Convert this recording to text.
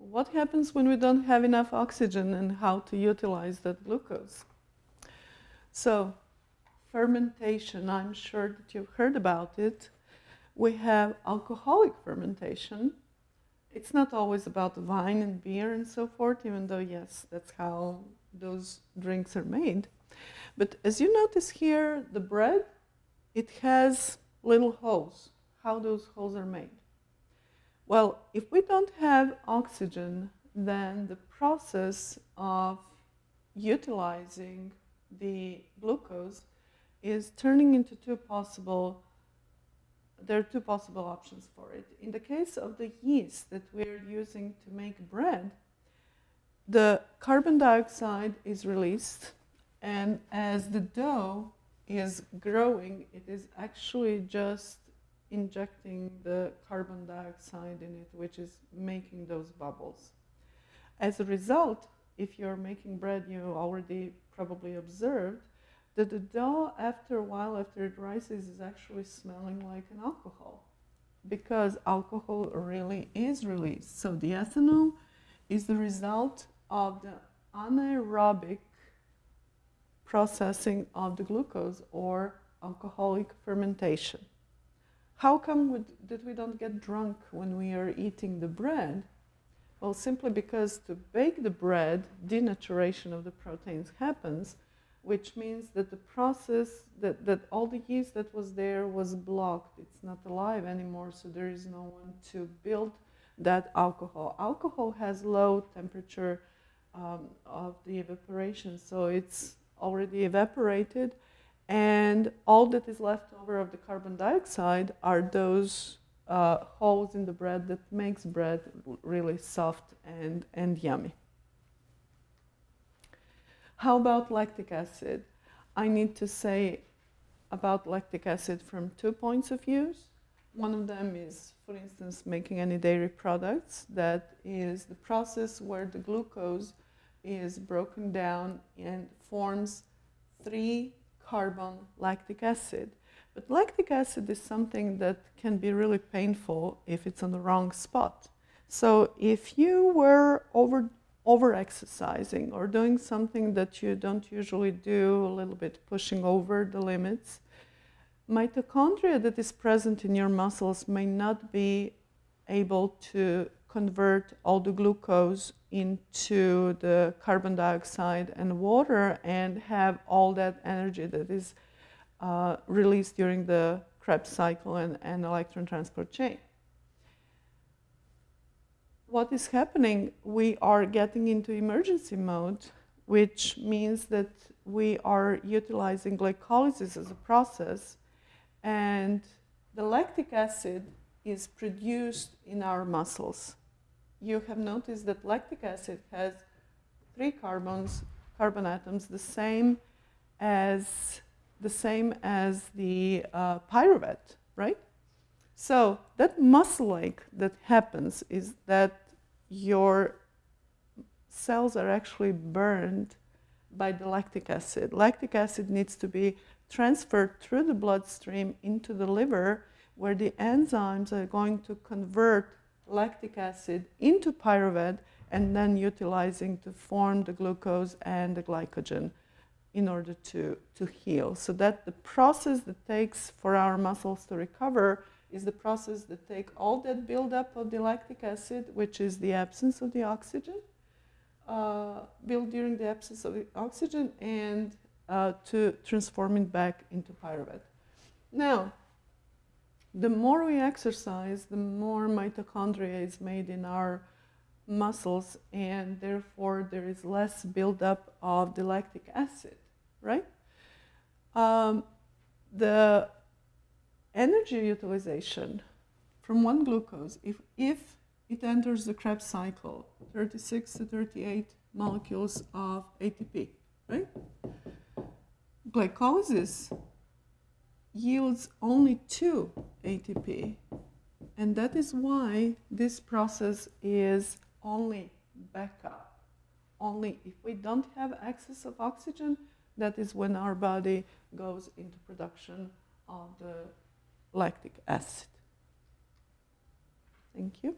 what happens when we don't have enough oxygen and how to utilize that glucose. So fermentation, I'm sure that you've heard about it. We have alcoholic fermentation. It's not always about wine and beer and so forth, even though, yes, that's how those drinks are made. But as you notice here, the bread, it has little holes. How those holes are made. Well, if we don't have oxygen, then the process of utilizing the glucose is turning into two possible, there are two possible options for it. In the case of the yeast that we're using to make bread, the carbon dioxide is released and as the dough is growing, it is actually just injecting the carbon dioxide in it, which is making those bubbles. As a result, if you're making bread, you already probably observed that the dough, after a while, after it rises, is actually smelling like an alcohol because alcohol really is released. So the ethanol is the result of the anaerobic processing of the glucose or alcoholic fermentation. How come we, that we don't get drunk when we are eating the bread? Well, simply because to bake the bread, denaturation of the proteins happens, which means that the process, that, that all the yeast that was there was blocked. It's not alive anymore, so there is no one to build that alcohol. Alcohol has low temperature um, of the evaporation, so it's already evaporated and all that is left over of the carbon dioxide are those uh, holes in the bread that makes bread really soft and, and yummy. How about lactic acid? I need to say about lactic acid from two points of views. One of them is, for instance, making any dairy products. That is the process where the glucose is broken down and forms three carbon lactic acid. But lactic acid is something that can be really painful if it's on the wrong spot. So if you were over, over exercising or doing something that you don't usually do, a little bit pushing over the limits, mitochondria that is present in your muscles may not be able to convert all the glucose into the carbon dioxide and water and have all that energy that is uh, released during the Krebs cycle and, and electron transport chain. What is happening, we are getting into emergency mode, which means that we are utilizing glycolysis as a process and the lactic acid is produced in our muscles you have noticed that lactic acid has three carbons, carbon atoms, the same as the same as the uh, pyruvate, right? So that muscle ache that happens is that your cells are actually burned by the lactic acid. Lactic acid needs to be transferred through the bloodstream into the liver where the enzymes are going to convert lactic acid into pyruvate and then utilizing to form the glucose and the glycogen in order to, to heal. So that the process that takes for our muscles to recover is the process that take all that buildup of the lactic acid, which is the absence of the oxygen, uh, built during the absence of the oxygen, and uh, to transform it back into pyruvate. Now, the more we exercise, the more mitochondria is made in our muscles, and therefore there is less buildup of the lactic acid, right? Um, the energy utilization from one glucose, if, if it enters the Krebs cycle, 36 to 38 molecules of ATP, right? Glycolysis yields only two ATP. And that is why this process is only backup. Only if we don't have access of oxygen, that is when our body goes into production of the lactic acid. Thank you.